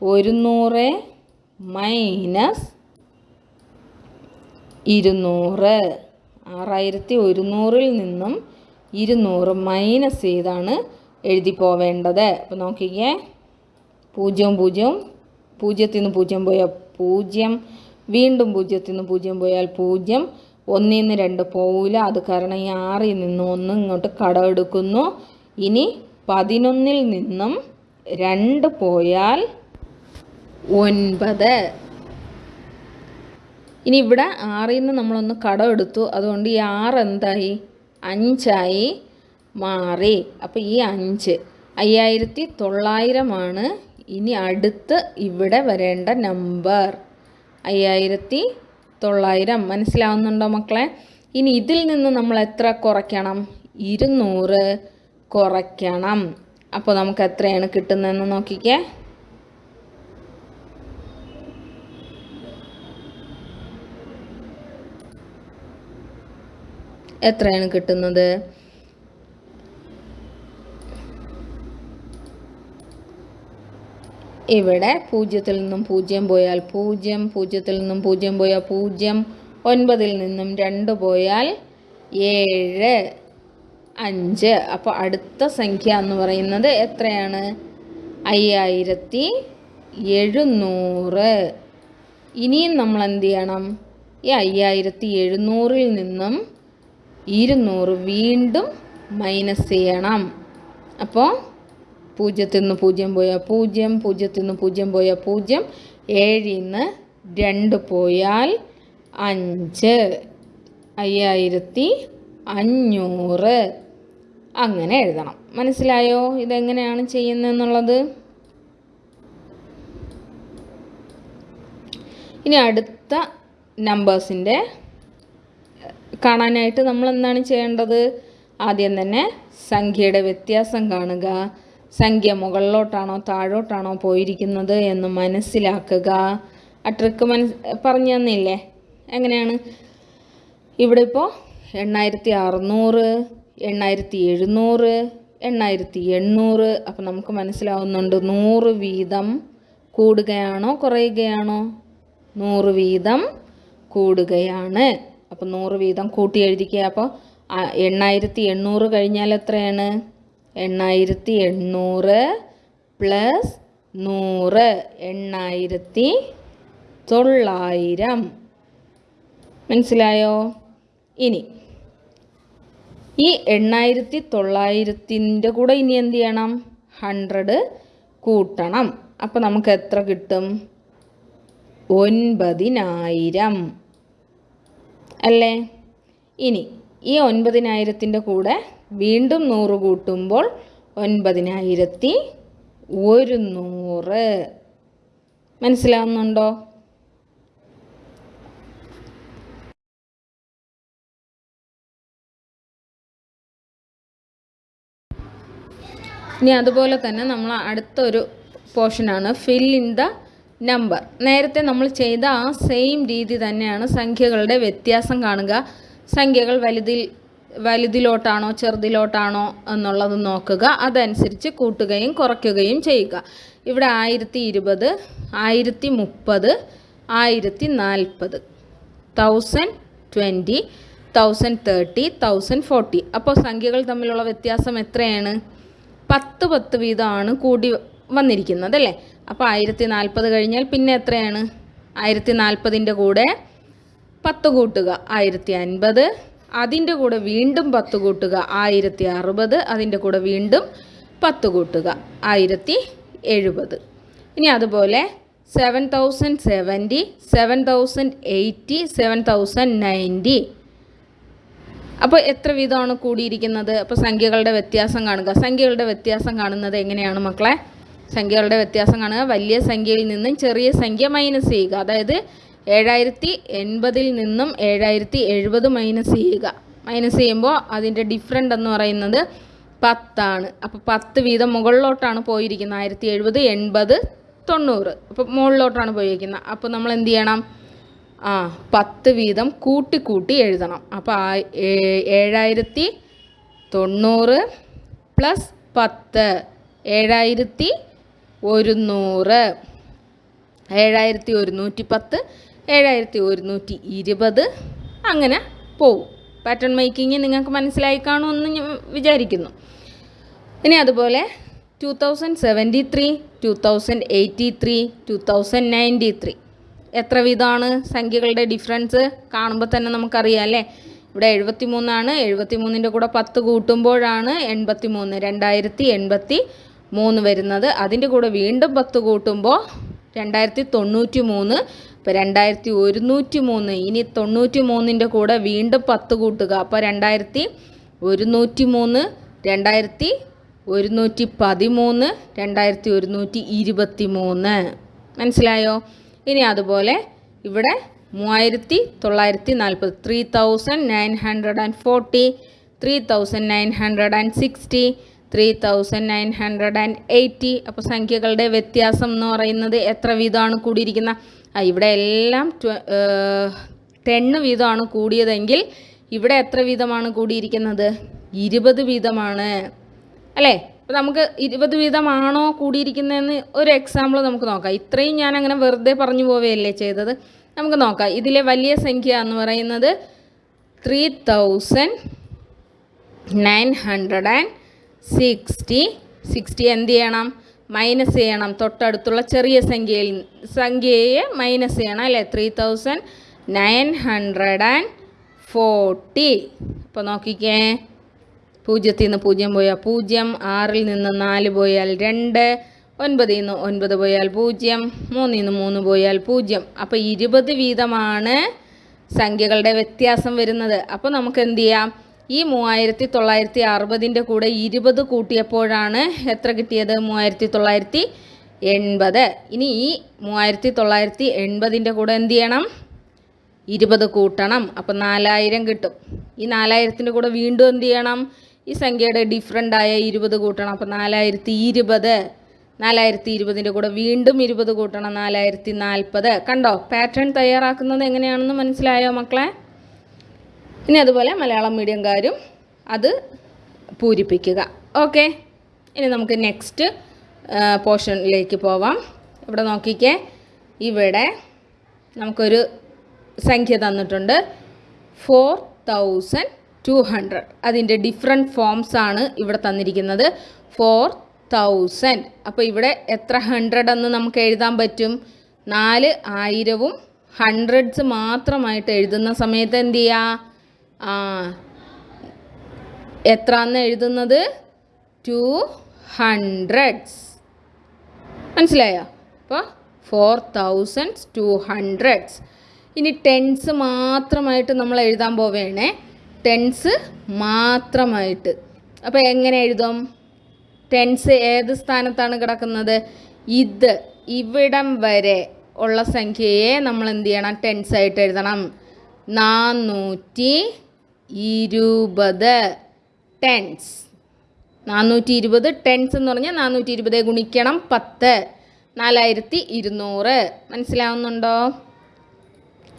ഒരുന്നൂറ് മൈനസ് ഇരുന്നൂറ്. ആറായിരത്തി ഒരുന്നൂറിൽ നിന്നും ഇരുന്നൂറ് മൈനസ് ചെയ്താണ് എഴുതി പോവേണ്ടത്. അപ്പോൾ നോക്കിക്കേ. പൂജ്യവും പൂജ്യവും. പൂജ്യത്തിൽ നിന്ന് പൂജ്യം പോയാൽ പൂജ്യം. വീണ്ടും പൂജ്യത്തിൽ നിന്ന് പൂജ്യം പോയാൽ പൂജ്യം. ഒന്നിൽ നിന്ന് രണ്ട് പോവില്ല. അത് കാരണം ഈ ആറിൽ നിന്ന് ഒന്ന് ഇങ്ങോട്ട് കടമെടുക്കുന്നു ഇനി പതിനൊന്നിൽ നിന്നും രണ്ട് പോയാൽ ഒൻപത്. ഇനി ഇവിടെ ആറിൽ നിന്ന് നമ്മളൊന്ന് കടം എടുത്തു. അതുകൊണ്ട് ഈ ആറ് എന്തായി? അഞ്ചായി മാറി. അപ്പോൾ ഈ അഞ്ച്. അയ്യായിരത്തി തൊള്ളായിരമാണ് ഇനി അടുത്ത് ഇവിടെ വരേണ്ട നമ്പർ. അയ്യായിരത്തി തൊള്ളായിരം. മനസ്സിലാവുന്നുണ്ടോ മക്കളെ? ഇനി ഇതിൽ നിന്ന് നമ്മൾ എത്ര കുറയ്ക്കണം? ഇരുന്നൂറ് കുറയ്ക്കണം. അപ്പോൾ നമുക്ക് എത്രയാണ് കിട്ടുന്നതെന്ന് നോക്കിക്കേ. എത്രയാണ് കിട്ടുന്നത്? ഇവിടെ പൂജ്യത്തിൽ നിന്നും പൂജ്യം പോയാൽ പൂജ്യം പൂജ്യത്തിൽ നിന്നും പൂജ്യം പോയാൽ പൂജ്യം ഒൻപതിൽ നിന്നും രണ്ട് പോയാൽ ഏഴ് അഞ്ച്. അപ്പോൾ അടുത്ത സംഖ്യ എന്ന് പറയുന്നത് എത്രയാണ്? അയ്യായിരത്തി എഴുന്നൂറ്. ഇനിയും നമ്മൾ എന്ത് ചെയ്യണം? ഈ അയ്യായിരത്തി എഴുന്നൂറിൽ നിന്നും ഇരുന്നൂറ് വീണ്ടും മൈനസ് ചെയ്യണം. അപ്പോൾ പൂജ്യത്തിൽ നിന്ന് പൂജ്യം പോയാൽ പൂജ്യം പൂജ്യത്തിൽ നിന്ന് പൂജ്യം പോയാൽ പൂജ്യം ഏഴിൽ നിന്ന് രണ്ട് പോയാൽ അഞ്ച്. അയ്യായിരത്തി അഞ്ഞൂറ്. അങ്ങനെ എഴുതണം. മനസ്സിലായോ? ഇതെങ്ങനെയാണ് ചെയ്യുന്നതെന്നുള്ളത്? ഇനി അടുത്ത നമ്പേഴ്സിന്റെ കാണാനായിട്ട് നമ്മൾ എന്താണ് ചെയ്യേണ്ടത്? ആദ്യം തന്നെ സംഖ്യയുടെ വ്യത്യാസം കാണുക. സംഖ്യ മുകളിലോട്ടാണോ താഴോട്ടാണോ പോയിരിക്കുന്നത് എന്ന് മനസ്സിലാക്കുക. ആ ട്രിക്ക് മനസ് പറഞ്ഞു തന്നില്ലേ? എങ്ങനെയാണ്? ഇവിടെ ഇപ്പോൾ എണ്ണായിരത്തി അറുന്നൂറ് എണ്ണായിരത്തി എഴുന്നൂറ് എണ്ണായിരത്തി എണ്ണൂറ് അപ്പം നമുക്ക് മനസ്സിലാവുന്നുണ്ട് നൂറ് വീതം കൂടുകയാണോ കുറയുകയാണോ? നൂറ് വീതം കൂടുകയാണ്. അപ്പം നൂറ് വീതം കൂട്ടി എഴുതിക്കുക അപ്പോൾ എണ്ണായിരത്തി എണ്ണൂറ് കഴിഞ്ഞാൽ എത്രയാണ്? എണ്ണായിരത്തി എണ്ണൂറ് പ്ലസ് നൂറ്. എണ്ണായിരത്തി തൊള്ളായിരം. മനസ്സിലായോ? ഇനി ഈ എണ്ണായിരത്തി തൊള്ളായിരത്തിന്റെ കൂടെ ഇനി എന്ത് ചെയ്യണം? ഹൺഡ്രഡ് കൂട്ടണം. അപ്പോൾ നമുക്ക് എത്ര കിട്ടും? ഒൻപതിനായിരം. അല്ലേ? ഇനി ഈ ഒൻപതിനായിരത്തിന്റെ കൂടെ വീണ്ടും നൂറ് കൂട്ടുമ്പോൾ ഒൻപതിനായിരത്തി ഒരുന്നൂറ്. മനസ്സിലാവുന്നുണ്ടോ? ഇനി അതുപോലെ തന്നെ നമ്മൾ അടുത്തൊരു പോർഷനാണ് ഫിൽ ഇൻ ദ നമ്പർ നേരത്തെ നമ്മൾ ചെയ്ത ആ സെയിം രീതി തന്നെയാണ് സംഖ്യകളുടെ വ്യത്യാസം കാണുക. സംഖ്യകൾ വലുതിൽ വലുതിലോട്ടാണോ ചെറുതിലോട്ടാണോ എന്നുള്ളത് നോക്കുക. അതനുസരിച്ച് കൂട്ടുകയും കുറയ്ക്കുകയും ചെയ്യുക. ഇവിടെ ആയിരത്തി ഇരുപത് ആയിരത്തി മുപ്പത് ആയിരത്തി നാൽപ്പത് thousand twenty thousand thirty thousand forty അപ്പോൾ സംഖ്യകൾ തമ്മിലുള്ള വ്യത്യാസം എത്രയാണ്? പത്ത് പത്ത് വീതമാണ് കൂടി വന്നിരിക്കുന്നത് അല്ലേ അപ്പോൾ ആയിരത്തി നാൽപ്പത് കഴിഞ്ഞാൽ പിന്നെ എത്രയാണ്? ആയിരത്തി നാൽപ്പതിന്റെ കൂടെ പത്ത് കൂട്ടുക ആയിരത്തി അൻപത് അതിന്റെ കൂടെ വീണ്ടും പത്ത് കൂട്ടുക ആയിരത്തി അറുപത് അതിന്റെ കൂടെ വീണ്ടും പത്ത് കൂട്ടുക ആയിരത്തി എഴുപത് ഇനി അതുപോലെ seven thousand seventy seven thousand eighty seven thousand ninety അപ്പോൾ എത്ര വീതമാണ് കൂടിയിരിക്കുന്നത്? അപ്പോൾ സംഖ്യകളുടെ വ്യത്യാസം കാണുക. സംഖ്യകളുടെ വ്യത്യാസം കാണുന്നത് എങ്ങനെയാണ് മക്കളെ? സംഖ്യകളുടെ വ്യത്യാസം കാണുക. വലിയ സംഖ്യയിൽ നിന്നും ചെറിയ സംഖ്യ മൈനസ് ചെയ്യുക. അതായത് ഏഴായിരത്തി എൺപതിൽ നിന്നും ഏഴായിരത്തി എഴുപത് മൈനസ് ചെയ്യുക. മൈനസ് ചെയ്യുമ്പോൾ അതിന്റെ ഡിഫറന്റ് എന്ന് പറയുന്നത് പത്താണ്. അപ്പോൾ പത്ത് വീതം മുകളിലോട്ടാണ് പോയിരിക്കുന്നത്. ആയിരത്തി എഴുപത് എൺപത് തൊണ്ണൂറ്. അപ്പോൾ മുകളിലോട്ടാണ് പോയിരിക്കുന്നത്. അപ്പോൾ നമ്മൾ എന്ത് ചെയ്യണം? ആ പത്ത് വീതം കൂട്ടി കൂട്ടി എഴുതണം. അപ്പോൾ ആ ഏഴായിരത്തി തൊണ്ണൂറ് പ്ലസ് പത്ത്. ഏഴായിരത്തി ഒരുന്നൂറ്. ഏഴായിരത്തി ഒരുന്നൂറ്റി പത്ത്. ഏഴായിരത്തി ഒരുന്നൂറ്റി ഇരുപത്. അങ്ങനെ പോവും. പാറ്റേൺ മേക്കിങ് നിങ്ങൾക്ക് മനസ്സിലായി കാണുമെന്ന് ഞാൻ വിചാരിക്കുന്നു. ഇനി അതുപോലെ two thousand seventy three two thousand eighty three two thousand ninety three എത്ര വിധമാണ് സംഖ്യകളുടെ ഡിഫറൻസ് കാണുമ്പോൾ തന്നെ നമുക്കറിയാം അല്ലേ? ഇവിടെ എഴുപത്തി മൂന്നാണ് എഴുപത്തി മൂന്നിന്റെ കൂടെ പത്ത് കൂട്ടുമ്പോഴാണ് എൺപത്തി മൂന്ന് രണ്ടായിരത്തി എൺപത്തി മൂന്ന് വരുന്നത്. അതിന്റെ കൂടെ വീണ്ടും പത്ത് കൂട്ടുമ്പോൾ രണ്ടായിരത്തി തൊണ്ണൂറ്റി മൂന്ന് ഇപ്പോൾ രണ്ടായിരത്തി ഒരുന്നൂറ്റി മൂന്ന് ഇനി തൊണ്ണൂറ്റി മൂന്നിന്റെ കൂടെ വീണ്ടും പത്ത് കൂട്ടുക. അപ്പോൾ രണ്ടായിരത്തി ഒരുന്നൂറ്റി മൂന്ന് രണ്ടായിരത്തി ഒരുന്നൂറ്റി പതിമൂന്ന് രണ്ടായിരത്തി ഒരുന്നൂറ്റി ഇരുപത്തി മൂന്ന് മനസ്സിലായോ? ഇനി അതുപോലെ ഇവിടെ മൂവായിരത്തി തൊള്ളായിരത്തി നാൽപ്പത് three thousand nine hundred and forty three thousand nine hundred and sixty three thousand nine hundred and eighty അപ്പോൾ സംഖ്യകളുടെ വ്യത്യാസം എന്ന് പറയുന്നത് എത്ര വീതമാണ് കൂടിയിരിക്കുന്ന? ഇവിടെ എല്ലാം ടെണ്ണ് വീതമാണ് കൂടിയതെങ്കിൽ ഇവിടെ എത്ര വീതമാണ് കൂടിയിരിക്കുന്നത്? ഇരുപത് വീതമാണ്. അല്ലേ? അപ്പോൾ നമുക്ക് ഇരുപത് വീതമാണോ കൂടിയിരിക്കുന്നതെന്ന് ഒരു എക്സാമ്പിൾ നമുക്ക് നോക്കാം. ഇത്രയും ഞാൻ അങ്ങനെ വെറുതെ പറഞ്ഞു പോവുകയല്ലേ ചെയ്തത്. നമുക്ക് നോക്കാം. ഇതിലെ വലിയ സംഖ്യ എന്ന് പറയുന്നത് three thousand nine hundred and sixty sixty എന്ത് ചെയ്യണം? മൈനസ് ചെയ്യണം. തൊട്ടടുത്തുള്ള ചെറിയ സംഖ്യയിൽ സംഖ്യയെ മൈനസ് ചെയ്യണം അല്ലേ? Three thousand nine hundred and forty അപ്പോൾ നോക്കിക്കേ. പൂജ്യത്തിൽ നിന്ന് പൂജ്യം പോയാൽ പൂജ്യം ആറിൽ നിന്ന് നാല് പോയാൽ രണ്ട് ഒൻപതിൽ നിന്ന് ഒൻപത് പോയാൽ പൂജ്യം മൂന്നിൽ നിന്ന് മൂന്ന് പോയാൽ പൂജ്യം. അപ്പോൾ ഇരുപത് വീതമാണ് സംഖ്യകളുടെ വ്യത്യാസം വരുന്നത്. അപ്പോൾ നമുക്ക് എന്ത് ചെയ്യാം? ഈ മൂവായിരത്തി തൊള്ളായിരത്തി അറുപതിന്റെ കൂടെ ഇരുപത് കൂട്ടിയപ്പോഴാണ് എത്ര കിട്ടിയത്? മൂവായിരത്തി തൊള്ളായിരത്തി എൺപത് ഇനി ഈ മൂവായിരത്തി തൊള്ളായിരത്തി എൺപതിന്റെ കൂടെ എന്ത് ചെയ്യണം? ഇരുപത് കൂട്ടണം. അപ്പം നാലായിരം കിട്ടും. ഈ നാലായിരത്തിന്റെ കൂടെ വീണ്ടും എന്ത് ചെയ്യണം? ഈ സംഖ്യയുടെ ഡിഫറന്റ് ആയ ഇരുപത് കൂട്ടണം. അപ്പം നാലായിരത്തി ഇരുപത് നാലായിരത്തി ഇരുപതിന്റെ കൂടെ വീണ്ടും ഇരുപത് കൂട്ടണം. നാലായിരത്തി നാൽപ്പത് കണ്ടോ? പാറ്റേൺ തയ്യാറാക്കുന്നത് എങ്ങനെയാണെന്ന് മനസ്സിലായോ മക്കളെ? ഇനി അതുപോലെ മലയാളം മീഡിയംകാരും അത് പൂരിപ്പിക്കുക. ഓക്കെ ഇനി നമുക്ക് നെക്സ്റ്റ് പോർഷനിലേക്ക് പോവാം. ഇവിടെ നോക്കിക്കേ. ഇവിടെ നമുക്കൊരു സംഖ്യ തന്നിട്ടുണ്ട്. ഫോർ തൗസൻഡ് ടു ഹൺഡ്രഡ് അതിന്റെ ഡിഫറെന്റ് ഫോംസ് ആണ് ഇവിടെ തന്നിരിക്കുന്നത്. ഫോർ തൗസൻഡ് അപ്പോൾ ഇവിടെ എത്ര ഹൺഡ്രഡ് എന്ന് നമുക്ക് എഴുതാൻ പറ്റും? നാല് ആയിരവും ഹൺഡ്രഡ്സ് മാത്രമായിട്ട് എഴുതുന്ന സമയത്ത് എന്ത് ചെയ്യുക ആ. എത്രന്ന് എഴുതുന്നത്? ടു ഹൺഡ്രഡ്സ് മനസ്സിലായോ? അപ്പോൾ ഫോർ തൗസൻഡ് ടു ഹൺഡ്രഡ്സ് ഇനി ടെൻസ് മാത്രമായിട്ട് നമ്മൾ എഴുതാൻ പോവേണേ. ടെൻസ് മാത്രമായിട്ട്. അപ്പോൾ എങ്ങനെ എഴുതും? ടെൻസ് ഏത് സ്ഥാനത്താണ് കിടക്കുന്നത്? ഇത് ഇവിടം വരെ ഉള്ള സംഖ്യയെ നമ്മൾ എന്ത് ചെയ്യണം? ടെൻസായിട്ട് എഴുതണം. നാനൂറ്റി ഇരുപത് ടെൻസ് നാനൂറ്റി ഇരുപത് ടെൻസ് എന്ന് പറഞ്ഞാൽ നാനൂറ്റി ഇരുപത് ഗുണിക്കണം പത്ത്. നാലായിരത്തി ഇരുന്നൂറ് മനസ്സിലാവുന്നുണ്ടോ?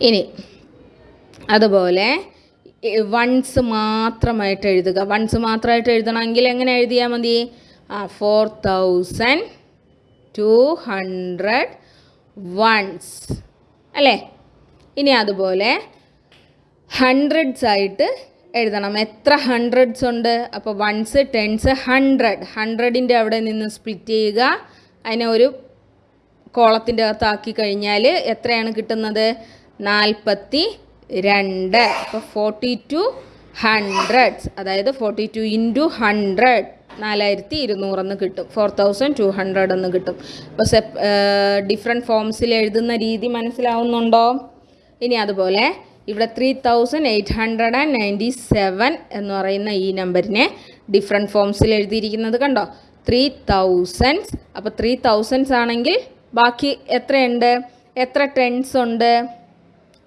ഇനി അതുപോലെ വൺസ് മാത്രമായിട്ട് എഴുതുക. വൺസ് മാത്രമായിട്ട് എഴുതണമെങ്കിൽ എങ്ങനെ എഴുതിയാൽ മതി? ആ four thousand two hundred ones അല്ലേ? ഇനി അതുപോലെ ഹൺഡ്രഡ്സ് ആയിട്ട് എഴുതണം. എത്ര ഹൺഡ്രഡ്സ് ഉണ്ട്? അപ്പോൾ വൺസ് ടെൻസ് ഹൺഡ്രഡ് ഹൺഡ്രഡിന്റെ അവിടെ നിന്ന് സ്പ്ലിറ്റ് ചെയ്യുക. അതിനെ ഒരു കോളത്തിന്റെ അകത്താക്കി കഴിഞ്ഞാൽ എത്രയാണ് കിട്ടുന്നത്? നാൽപ്പത്തി രണ്ട് അപ്പോൾ ഫോർട്ടി ടു ഹൺഡ്രഡ്സ് അതായത് ഫോർട്ടി ടു ഇന്റു ഹൺഡ്രഡ് നാലായിരത്തി ഇരുന്നൂറെന്ന് കിട്ടും. ഫോർ തൗസൻഡ് ടു ഹൺഡ്രഡ് എന്ന് കിട്ടും. അപ്പോൾ സെപ്പ് ഡിഫറെന്റ് ഫോംസിൽ എഴുതുന്ന രീതി മനസ്സിലാവുന്നുണ്ടോ? ഇനി അതുപോലെ ഇവിടെ three thousand eight hundred and ninety seven എന്ന് പറയുന്ന ഈ നമ്പറിനെ ഡിഫറെന്റ് ഫോംസിൽ എഴുതിയിരിക്കുന്നത് കണ്ടോ? ത്രീ തൗസൻഡ്സ് അപ്പോൾ ത്രീ തൗസൻഡ്സ് ആണെങ്കിൽ ബാക്കി എത്രയുണ്ട്? എത്ര ടെൻസ് ഉണ്ട്?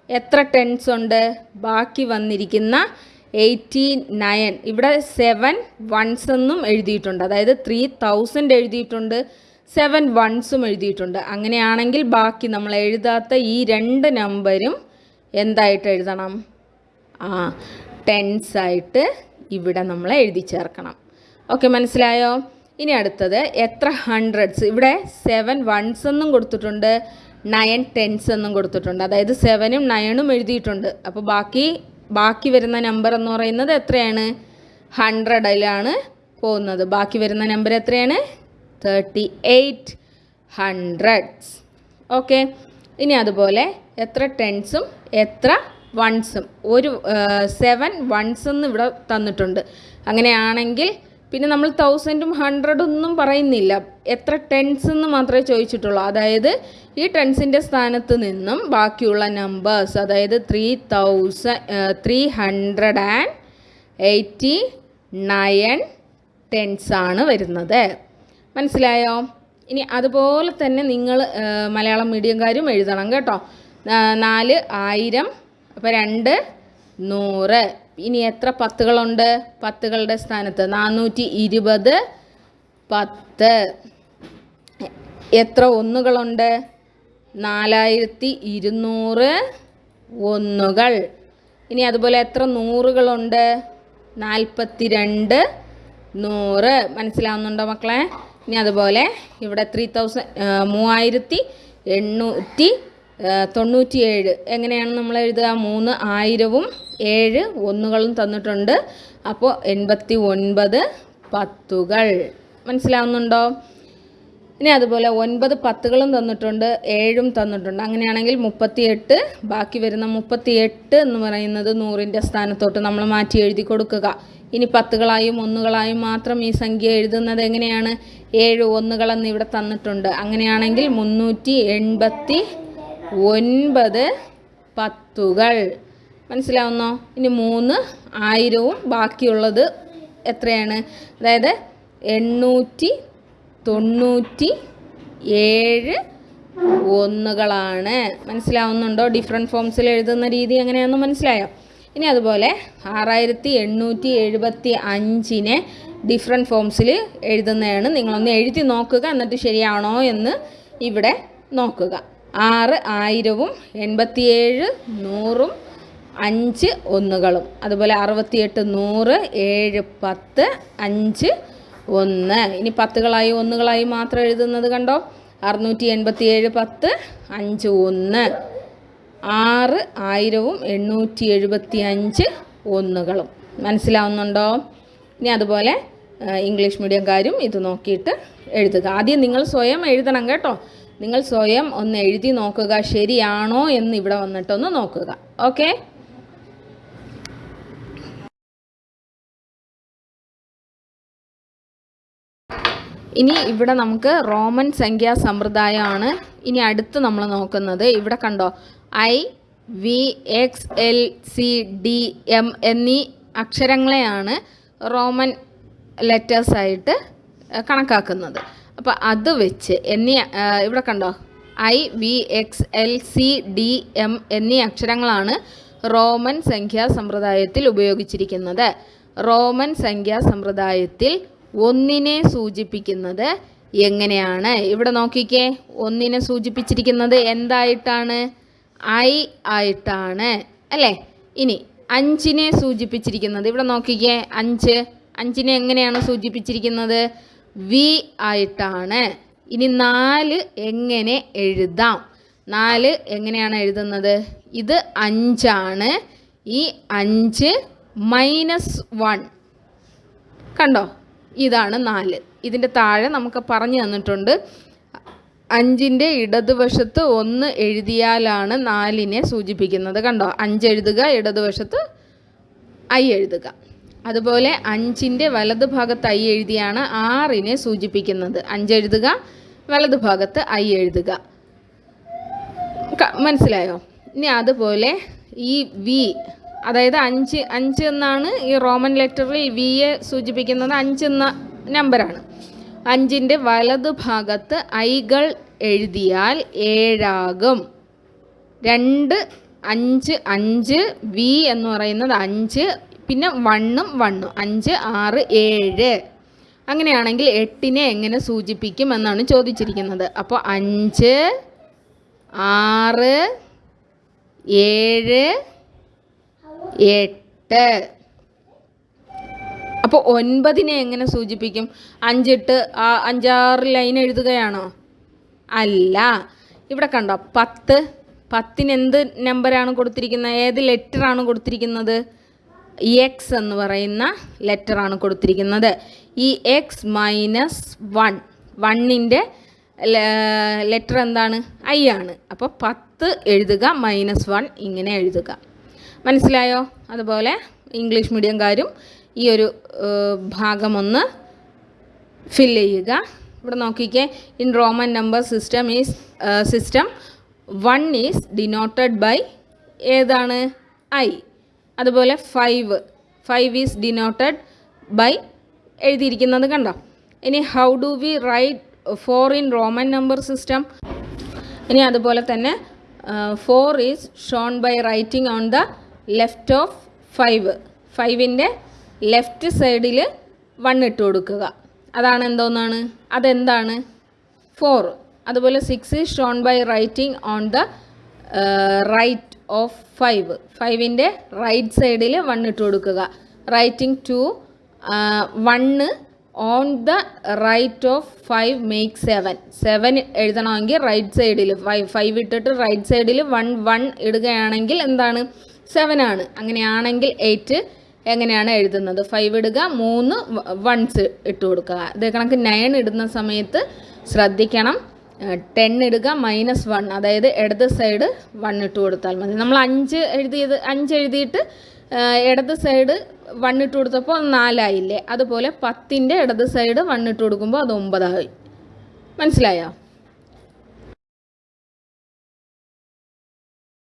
എത്ര ടെൻസ് ഉണ്ട്? ബാക്കി വന്നിരിക്കുന്ന എയ്റ്റി നയൻ ഇവിടെ സെവൻ വൺസ് എന്നും എഴുതിയിട്ടുണ്ട്. അതായത് ത്രീ തൗസൻഡ് എഴുതിയിട്ടുണ്ട് സെവൻ വൺസും എഴുതിയിട്ടുണ്ട്. അങ്ങനെയാണെങ്കിൽ ബാക്കി നമ്മൾ എഴുതാത്ത ഈ രണ്ട് നമ്പരും എന്തായിട്ട് എഴുതണം? ആ ടെൻസായിട്ട് ഇവിടെ നമ്മൾ എഴുതി ചേർക്കണം. ഓക്കെ മനസ്സിലായോ? ഇനി അടുത്തത് എത്ര ഹൺഡ്രഡ്സ് ഇവിടെ സെവൻ വൺസ് എന്നും കൊടുത്തിട്ടുണ്ട് നയൻ ടെൻസ് എന്നും കൊടുത്തിട്ടുണ്ട്. അതായത് സെവനും നയണും എഴുതിയിട്ടുണ്ട്. അപ്പോൾ ബാക്കി ബാക്കി വരുന്ന നമ്പർ എന്ന് പറയുന്നത് എത്രയാണ്? ഹൺഡ്രഡിലാണ് പോകുന്നത്. ബാക്കി വരുന്ന നമ്പർ എത്രയാണ്? തേർട്ടി എയ്റ്റ് ഹൺഡ്രഡ്സ് ഓക്കെ ഇനി അതുപോലെ എത്ര ടെൻസും എത്ര വൺസും ഒരു സെവൻ വൺസ് എന്ന് ഇവിടെ തന്നിട്ടുണ്ട്. അങ്ങനെയാണെങ്കിൽ പിന്നെ നമ്മൾ തൗസൻഡും ഒന്നും പറയുന്നില്ല. എത്ര ടെൻസ് എന്ന് മാത്രമേ ചോദിച്ചിട്ടുള്ളൂ. അതായത് ഈ ടെൻസിന്റെ സ്ഥാനത്ത് നിന്നും ബാക്കിയുള്ള നമ്പേഴ്സ് അതായത് three thousand three hundred and eighty nine ടെൻസാണ് വരുന്നത്. മനസ്സിലായോ? ഇനി അതുപോലെ തന്നെ നിങ്ങൾ മലയാളം മീഡിയംകാരും എഴുതണം കേട്ടോ. നാല് ആയിരം അപ്പോൾ രണ്ട് നൂറ്. ഇനി എത്ര പത്തുകളുണ്ട്? പത്തുകളുടെ സ്ഥാനത്ത് നാനൂറ്റി ഇരുപത് പത്ത്. എത്ര ഒന്നുകളുണ്ട്? നാലായിരത്തി ഇരുന്നൂറ് ഒന്നുകൾ. ഇനി അതുപോലെ എത്ര നൂറുകളുണ്ട്? നാൽപ്പത്തി രണ്ട് നൂറ്. മനസ്സിലാവുന്നുണ്ടോ മക്കളെ? ഇനി അതുപോലെ ഇവിടെ ത്രീ തൗസൻഡ് മൂവായിരത്തി എണ്ണൂറ്റി തൊണ്ണൂറ്റി ഏഴ് എങ്ങനെയാണ് നമ്മൾ എഴുതുക? മൂന്ന് ആയിരവും ഏഴ് ഒന്നുകളും തന്നിട്ടുണ്ട്. അപ്പോൾ എൺപത്തി ഒൻപത് പത്തുകൾ. മനസ്സിലാവുന്നുണ്ടോ? ഇനി അതുപോലെ ഒൻപത് പത്തുകളും തന്നിട്ടുണ്ട് ഏഴും തന്നിട്ടുണ്ട്. അങ്ങനെയാണെങ്കിൽ മുപ്പത്തിയെട്ട് ബാക്കി വരുന്ന മുപ്പത്തിയെട്ട് എന്ന് പറയുന്നത് നൂറിന്റെ സ്ഥാനത്തോട്ട് നമ്മൾ മാറ്റി എഴുതി കൊടുക്കുക. ഇനി പത്തുകളായും ഒന്നുകളായും മാത്രം ഈ സംഖ്യ എഴുതുന്നത് എങ്ങനെയാണ്? ഏഴ് ഒന്നുകളെന്ന് ഇവിടെ തന്നിട്ടുണ്ട്. അങ്ങനെയാണെങ്കിൽ മുന്നൂറ്റി എൺപത്തി ഒൻപത് പത്തുകൾ. മനസ്സിലാവുന്നോ? ഇനി മൂന്ന് ആയിരവും ബാക്കിയുള്ളത് എത്രയാണ്? അതായത് എണ്ണൂറ്റി തൊണ്ണൂറ്റി ഏഴ് ഒന്നുകളാണ്. മനസ്സിലാവുന്നുണ്ടോ? ഡിഫറെന്റ് ഫോംസിൽ എഴുതുന്ന രീതി എങ്ങനെയാണെന്ന് മനസ്സിലായോ? ഇനി അതുപോലെ ആറായിരത്തി എണ്ണൂറ്റി എഴുപത്തി അഞ്ചിനെ ഡിഫറെന്റ് ഫോംസിൽ എഴുതുന്നതാണ്. നിങ്ങളൊന്ന് എഴുതി നോക്കുക എന്നിട്ട് ശരിയാണോ എന്ന് ഇവിടെ നോക്കുക. ആറ് ആയിരവും എൺപത്തിയേഴ് നൂറും അഞ്ച് ഒന്നുകളും. അതുപോലെ അറുപത്തിയെട്ട് നൂറ് ഏഴ് പത്ത് അഞ്ച് ഒന്ന്. ഇനി പത്തുകളായി ഒന്നുകളായി മാത്രം എഴുതുന്നത് കണ്ടോ? അറുന്നൂറ്റി എൺപത്തി ഏഴ് പത്ത് അഞ്ച് ഒന്ന്. ആറ് ആയിരവും എണ്ണൂറ്റി എഴുപത്തി അഞ്ച് ഒന്നുകളും. മനസ്സിലാവുന്നുണ്ടോ? ഇനി അതുപോലെ ഇംഗ്ലീഷ് മീഡിയംകാരും ഇത് നോക്കിയിട്ട് എഴുതുക. ആദ്യം നിങ്ങൾ സ്വയം എഴുതണം കേട്ടോ. നിങ്ങൾ സ്വയം ഒന്ന് എഴുതി നോക്കുക. ശരിയാണോ എന്ന് ഇവിടെ വന്നിട്ടൊന്ന് നോക്കുക. ഓക്കെ? ഇനി ഇവിടെ നമുക്ക് റോമൻ സംഖ്യാ സമ്പ്രദായമാണ് ഇനി അടുത്ത് നമ്മൾ നോക്കുന്നത്. ഇവിടെ കണ്ടോ? I V X L C D M എന്നീ അക്ഷരങ്ങളെയാണ് റോമൻ ലെറ്റേഴ്സായിട്ട് കണക്കാക്കുന്നത്. അപ്പോൾ അത് വെച്ച് എന്നീ ഇവിടെ കണ്ടോ? I V X L C D M എന്നീ അക്ഷരങ്ങളാണ് റോമൻ സംഖ്യാ സമ്പ്രദായത്തിൽ ഉപയോഗിച്ചിരിക്കുന്നത്. റോമൻ സംഖ്യാ സമ്പ്രദായത്തിൽ ഒന്നിനെ സൂചിപ്പിക്കുന്നത് എങ്ങനെയാണ്? ഇവിടെ നോക്കിക്കേ. ഒന്നിനെ സൂചിപ്പിച്ചിരിക്കുന്നത് എന്തായിട്ടാണ്? ഐ ആയിട്ടാണ്. അല്ലേ? ഇനി അഞ്ചിനെ സൂചിപ്പിച്ചിരിക്കുന്നത്. ഇവിടെ നോക്കിക്കേ. അഞ്ച്. അഞ്ചിനെ എങ്ങനെയാണ് സൂചിപ്പിച്ചിരിക്കുന്നത്? വി ആയിട്ടാണ്. ഇനി നാല് എങ്ങനെ എഴുതാം? നാല് എങ്ങനെയാണ് എഴുതുന്നത്? ഇത് അഞ്ചാണ്. ഈ അഞ്ച് മൈനസ് വൺ. കണ്ടോ? ഇതാണ് നാല്. ഇതിന്റെ താഴെ നമുക്ക് പറഞ്ഞു തന്നിട്ടുണ്ട് അഞ്ചിന്റെ ഇടതുവശത്ത് ഒന്ന് എഴുതിയാലാണ് നാലിനെ സൂചിപ്പിക്കുന്നത്. കണ്ടോ? അഞ്ച് എഴുതുക ഇടതുവശത്ത് ഐ എഴുതുക. അതുപോലെ അഞ്ചിന്റെ വലത് ഭാഗത്ത് ഐ എഴുതിയാണ് ആറിനെ സൂചിപ്പിക്കുന്നത്. അഞ്ച് എഴുതുക വലത് ഭാഗത്ത് ഐ എഴുതുക. മനസ്സിലായോ? ഇനി അതുപോലെ ഈ വി അതായത് അഞ്ച് അഞ്ച് എന്നാണ് ഈ റോമൻ ലെറ്ററിൽ വി എ സൂചിപ്പിക്കുന്നത്. അഞ്ച് എന്ന നമ്പറാണ്. അഞ്ചിന്റെ വലതു ഭാഗത്ത് ഐകൾ എഴുതിയാൽ ഏഴാകും. രണ്ട് അഞ്ച് അഞ്ച് വി എന്ന് പറയുന്നത് അഞ്ച് പിന്നെ വണ്ണും വണ്ണും. അഞ്ച് ആറ് ഏഴ്. അങ്ങനെയാണെങ്കിൽ എട്ടിനെ എങ്ങനെ സൂചിപ്പിക്കും എന്നാണ് ചോദിച്ചിരിക്കുന്നത്. അപ്പോൾ അഞ്ച് ആറ് ഏഴ് എട്ട്. അപ്പോൾ ഒൻപതിനെ എങ്ങനെ സൂചിപ്പിക്കും? അഞ്ചിട്ട് ആ അഞ്ചാറ് ലൈൻ എഴുതുകയാണോ? അല്ല. ഇവിടെ കണ്ടോ പത്ത്. പത്തിന് എന്ത് നമ്പറാണ് കൊടുത്തിരിക്കുന്നത്? ഏത് ലെറ്ററാണ് കൊടുത്തിരിക്കുന്നത്? എക്സ് എന്ന് പറയുന്ന ലെറ്ററാണ് കൊടുത്തിരിക്കുന്നത്. ഈ എക്സ് മൈനസ് വൺ വണ്ണിന്റെ ലെറ്റർ എന്താണ്? ഐ ആണ്. അപ്പോൾ പത്ത് എഴുതുക മൈനസ് വൺ ഇങ്ങനെ എഴുതുക. മനസ്സിലായോ? അതുപോലെ ഇംഗ്ലീഷ് മീഡിയംകാരും ഈ ഒരു ഭാഗമൊന്ന് ഫിൽ ചെയ്യുക. ഇവിടെ നോക്കിക്കേ. In Roman number system is system one is denoted by ഏതാണ്? ഐ അതുപോലെ five five is denoted by എഴുതിയിരിക്കുന്നത് കണ്ടോ? ഇനി how do we write four in Roman number system ഇനി അതുപോലെ തന്നെ four is shown by writing on the left of five ഫൈവിന്റെ left സൈഡിൽ one ഇട്ട് കൊടുക്കുക. അതാണ് എന്തോന്നാണ്? അതെന്താണ്? ഫോർ അതുപോലെ six shown by writing on the right of five ഫൈവിന്റെ right സൈഡിൽ വൺ ഇട്ട് കൊടുക്കുക. Writing two one on the right of five make seven seven എഴുതണമെങ്കിൽ റൈറ്റ് സൈഡിൽ ഫൈവ് ഫൈവ് ഇട്ടിട്ട് റൈറ്റ് സൈഡിൽ വൺ വൺ ഇടുകയാണെങ്കിൽ എന്താണ്? സെവൻ ആണ്. അങ്ങനെയാണെങ്കിൽ എയ്റ്റ് എങ്ങനെയാണ് എഴുതുന്നത്? ഫൈവ് ഇടുക മൂന്ന് വൺസ് ഇട്ട് കൊടുക്കുക. അതേ കണക്ക് നയൻ ഇടുന്ന സമയത്ത് ശ്രദ്ധിക്കണം. ടെൻ ഇടുക മൈനസ് വൺ അതായത് ഇടത് സൈഡ് വൺ ഇട്ട് കൊടുത്താൽ മതി. നമ്മൾ അഞ്ച് എഴുതിയത് അഞ്ച് എഴുതിയിട്ട് ഇടത് സൈഡ് വൺ ഇട്ട് കൊടുത്തപ്പോൾ നാലായില്ലേ? അതുപോലെ പത്തിന്റെ ഇടത് സൈഡ് വൺ ഇട്ട് കൊടുക്കുമ്പോൾ അത് ഒമ്പതായി. മനസ്സിലായോ?